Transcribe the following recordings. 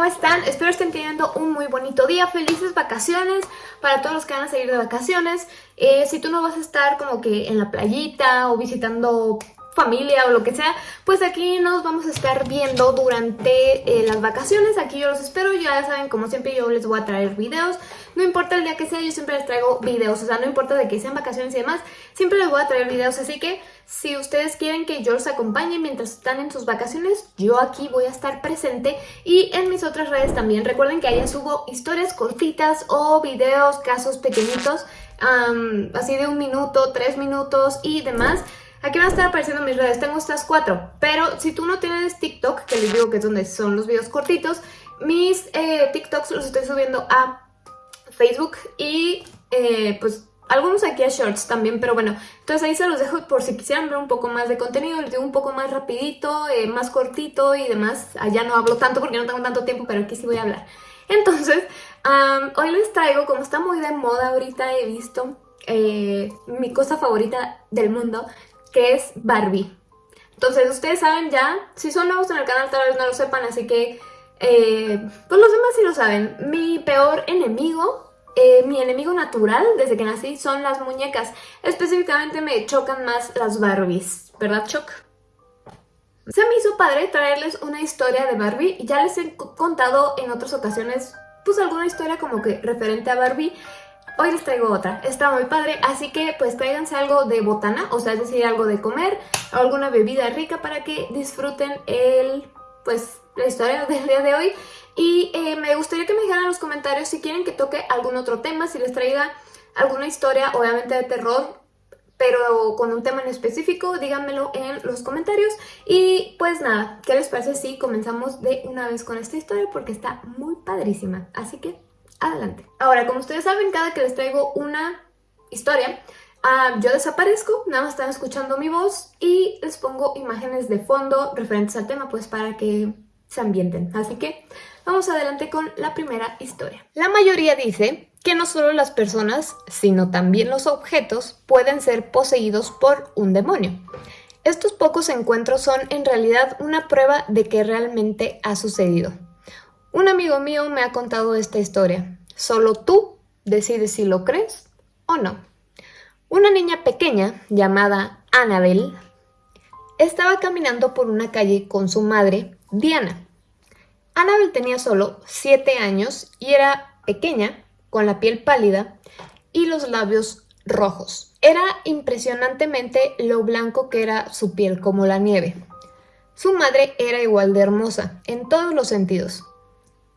¿cómo están? Espero estén teniendo un muy bonito día, felices vacaciones para todos los que van a salir de vacaciones. Eh, si tú no vas a estar como que en la playita o visitando familia o lo que sea, pues aquí nos vamos a estar viendo durante eh, las vacaciones. Aquí yo los espero, ya saben, como siempre yo les voy a traer videos. No importa el día que sea, yo siempre les traigo videos. O sea, no importa de que sean vacaciones y demás, siempre les voy a traer videos. Así que si ustedes quieren que yo los acompañe mientras están en sus vacaciones, yo aquí voy a estar presente. Y en mis otras redes también. Recuerden que allá subo historias cortitas o videos, casos pequeñitos, así de un minuto, tres minutos y demás. Aquí van a estar apareciendo mis redes, tengo estas cuatro, pero si tú no tienes TikTok, que les digo que es donde son los videos cortitos, mis eh, TikToks los estoy subiendo a Facebook y eh, pues algunos aquí a Shorts también, pero bueno, entonces ahí se los dejo por si quisieran ver un poco más de contenido, les digo un poco más rapidito, eh, más cortito y demás. Allá no hablo tanto porque no tengo tanto tiempo, pero aquí sí voy a hablar. Entonces, hoy les traigo, como está muy de moda ahorita, he visto mi cosa favorita del mundo, que es Barbie. Entonces, ustedes saben ya, si son nuevos en el canal tal vez no lo sepan, así que eh, pues los demás sí lo saben. Mi peor enemigo, eh, mi enemigo natural desde que nací son las muñecas. Específicamente me chocan más las Barbies, ¿verdad Choc? Se me hizo padre traerles una historia de Barbie. Ya les he contado en otras ocasiones pues alguna historia como que referente a Barbie. Hoy les traigo otra, está muy padre, así que pues tráiganse algo de botana, o sea, es decir, algo de comer, alguna bebida rica para que disfruten el, pues, la historia del día de hoy. Y eh, me gustaría que me dijeran en los comentarios si quieren que toque algún otro tema, si les traiga alguna historia, obviamente de terror, pero con un tema en específico, díganmelo en los comentarios. Y pues nada, ¿qué les parece si comenzamos de una vez con esta historia? Porque está muy padrísima, así que adelante. Ahora, como ustedes saben, cada que les traigo una historia, ah, yo desaparezco, nada más están escuchando mi voz y les pongo imágenes de fondo referentes al tema, pues para que se ambienten. Así que vamos adelante con la primera historia. La mayoría dice que no solo las personas, sino también los objetos pueden ser poseídos por un demonio. Estos pocos encuentros son en realidad una prueba de que realmente ha sucedido. Un amigo mío me ha contado esta historia. Solo tú decides si lo crees o no. Una niña pequeña llamada Annabel estaba caminando por una calle con su madre, Diana. Annabel tenía solo 7 años y era pequeña, con la piel pálida y los labios rojos. Era impresionantemente lo blanco que era su piel, como la nieve. Su madre era igual de hermosa, en todos los sentidos.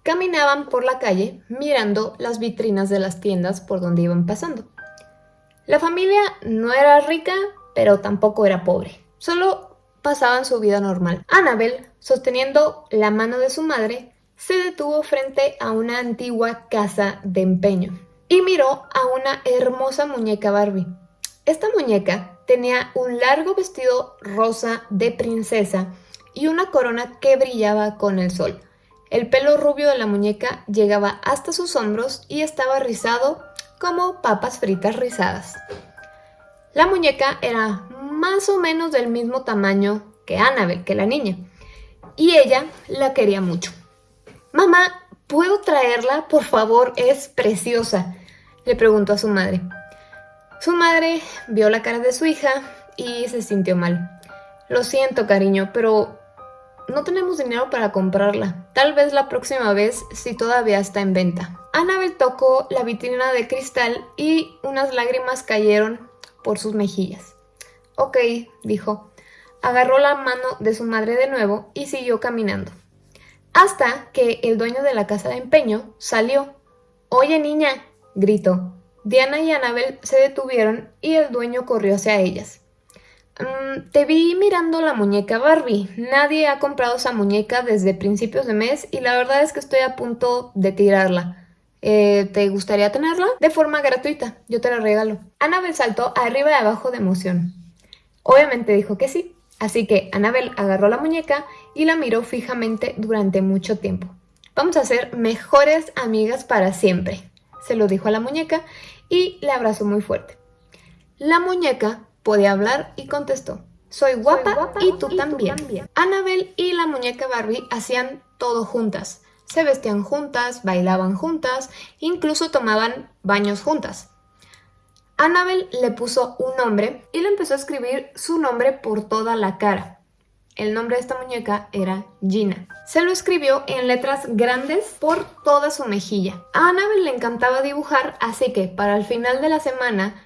Caminaban por la calle mirando las vitrinas de las tiendas por donde iban pasando. La familia no era rica, pero tampoco era pobre. Solo pasaban su vida normal. Annabel, sosteniendo la mano de su madre, se detuvo frente a una antigua casa de empeño y miró a una hermosa muñeca Barbie. Esta muñeca tenía un largo vestido rosa de princesa y una corona que brillaba con el sol. El pelo rubio de la muñeca llegaba hasta sus hombros y estaba rizado como papas fritas rizadas. La muñeca era más o menos del mismo tamaño que Annabel, que la niña, y ella la quería mucho. Mamá, ¿puedo traerla? Por favor, es preciosa, le preguntó a su madre. Su madre vio la cara de su hija y se sintió mal. Lo siento, cariño, pero no tenemos dinero para comprarla. Tal vez la próxima vez si todavía está en venta. Annabel tocó la vitrina de cristal y unas lágrimas cayeron por sus mejillas. Ok, dijo. Agarró la mano de su madre de nuevo y siguió caminando. Hasta que el dueño de la casa de empeño salió. Oye niña, gritó. Diana y Annabel se detuvieron y el dueño corrió hacia ellas. Mm, te vi mirando la muñeca Barbie. Nadie ha comprado esa muñeca desde principios de mes y la verdad es que estoy a punto de tirarla. Eh, ¿Te gustaría tenerla? De forma gratuita, yo te la regalo. Annabel saltó arriba y abajo de emoción. Obviamente dijo que sí, así que Annabel agarró la muñeca y la miró fijamente durante mucho tiempo. Vamos a ser mejores amigas para siempre, se lo dijo a la muñeca y la abrazó muy fuerte. La muñeca Podía hablar y contestó, soy guapa, y, tú, también. Annabel y la muñeca Barbie hacían todo juntas. se vestían juntas, bailaban juntas, incluso tomaban baños juntas. Annabel le puso un nombre y le empezó a escribir su nombre por toda la cara. El nombre de esta muñeca era Gina. Se lo escribió en letras grandes por toda su mejilla. A Annabel le encantaba dibujar, así que para el final de la semana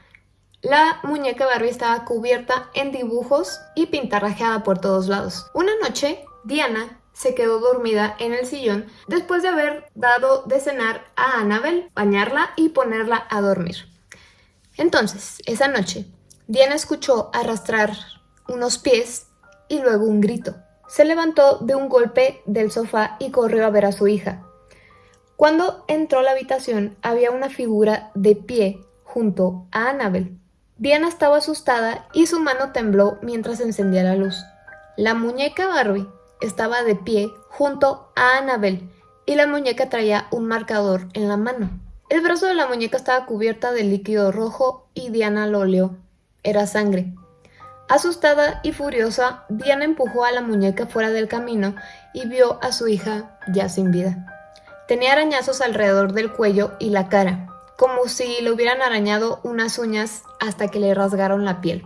la muñeca Barbie estaba cubierta en dibujos y pintarrajeada por todos lados. Una noche, Diana se quedó dormida en el sillón después de haber dado de cenar a Annabel, bañarla y ponerla a dormir. Entonces, esa noche, Diana escuchó arrastrar unos pies y luego un grito. Se levantó de un golpe del sofá y corrió a ver a su hija. Cuando entró a la habitación había una figura de pie junto a Annabel. Diana estaba asustada y su mano tembló mientras encendía la luz. La muñeca Barbie estaba de pie junto a Annabel y la muñeca traía un marcador en la mano. El brazo de la muñeca estaba cubierta de líquido rojo y Diana lo olió. Era sangre. Asustada y furiosa, Diana empujó a la muñeca fuera del camino y vio a su hija ya sin vida. Tenía arañazos alrededor del cuello y la cara, como si le hubieran arañado unas uñas hasta que le rasgaron la piel.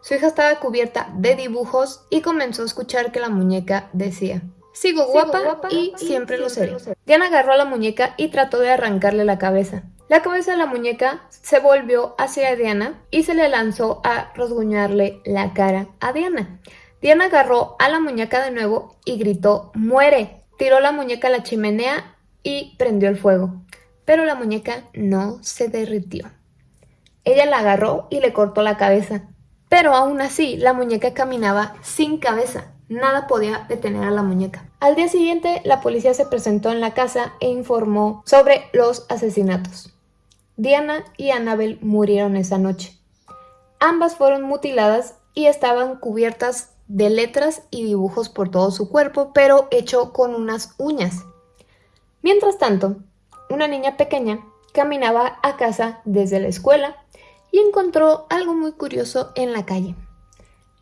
Su hija estaba cubierta de dibujos y comenzó a escuchar que la muñeca decía Sigo guapa, y, siempre, lo seré. Diana agarró a la muñeca y trató de arrancarle la cabeza. La cabeza de la muñeca se volvió hacia Diana y se le lanzó a rasguñarle la cara a Diana. Diana agarró a la muñeca de nuevo y gritó ¡Muere! Tiró la muñeca a la chimenea y prendió el fuego. Pero la muñeca no se derritió. Ella la agarró y le cortó la cabeza. Pero aún así, la muñeca caminaba sin cabeza. Nada podía detener a la muñeca. Al día siguiente, la policía se presentó en la casa e informó sobre los asesinatos. Diana y Annabel murieron esa noche. Ambas fueron mutiladas y estaban cubiertas de letras y dibujos por todo su cuerpo, pero hecho con unas uñas. Mientras tanto, una niña pequeña caminaba a casa desde la escuela y encontró algo muy curioso en la calle.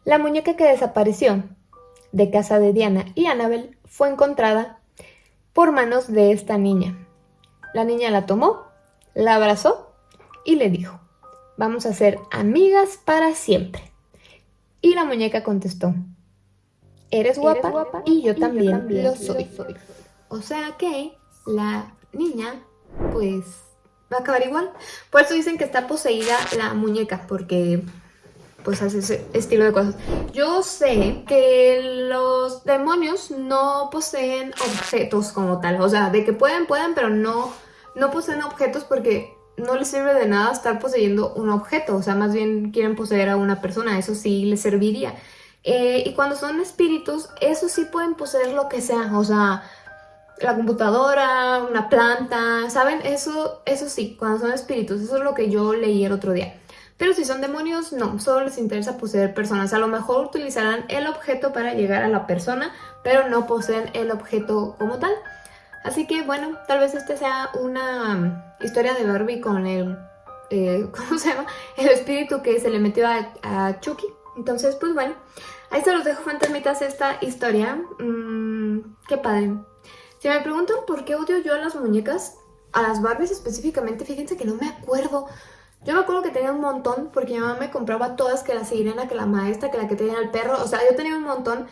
La muñeca que desapareció de casa de Diana y Annabel fue encontrada por manos de esta niña. La niña la tomó, la abrazó y le dijo, vamos a ser amigas para siempre. Y la muñeca contestó, eres guapa, y yo, también, lo soy. O sea que la niña, pues, va a acabar igual. Por eso dicen que está poseída la muñeca, porque pues hace ese estilo de cosas. Yo sé que los demonios no poseen objetos como tal. O sea, de que pueden, pueden, pero no, no poseen objetos porque no les sirve de nada estar poseyendo un objeto. O sea, más bien quieren poseer a una persona. Eso sí les serviría. Eh, y cuando son espíritus, eso sí pueden poseer lo que sea. O sea, la computadora, una planta, ¿saben? Eso, eso sí, cuando son espíritus. Eso es lo que yo leí el otro día. Pero si son demonios, no, solo les interesa poseer personas. A lo mejor utilizarán el objeto para llegar a la persona, pero no poseen el objeto como tal. Así que bueno, tal vez este sea una historia de Barbie con el, eh, ¿cómo se llama? El espíritu que se le metió a, Chucky. Entonces, pues bueno, ahí se los dejo fantasmitas esta historia. Mm, qué padre. Si me preguntan por qué odio yo a las muñecas, a las Barbies específicamente, fíjense que no me acuerdo. Yo me acuerdo que tenía un montón porque mi mamá me compraba todas, que la sirena, que la maestra, que la que tenía el perro. O sea, yo tenía un montón.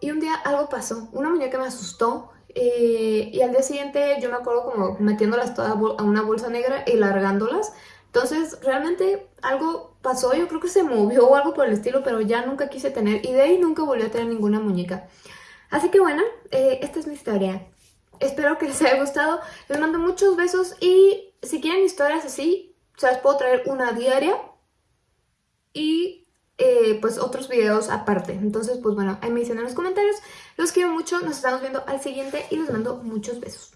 Y un día algo pasó. Una muñeca me asustó. Eh, y al día siguiente yo me acuerdo como metiéndolas todas a una bolsa negra y largándolas. Entonces, realmente algo pasó. Yo creo que se movió o algo por el estilo, pero ya nunca quise tener. Y de ahí nunca volví a tener ninguna muñeca. Así que bueno, eh, esta es mi historia. Espero que les haya gustado. Les mando muchos besos y si quieren historias así, o sea, les puedo traer una diaria y eh, pues otros videos aparte. Entonces, pues bueno, ahí me dicen en los comentarios. Los quiero mucho, nos estamos viendo al siguiente y les mando muchos besos.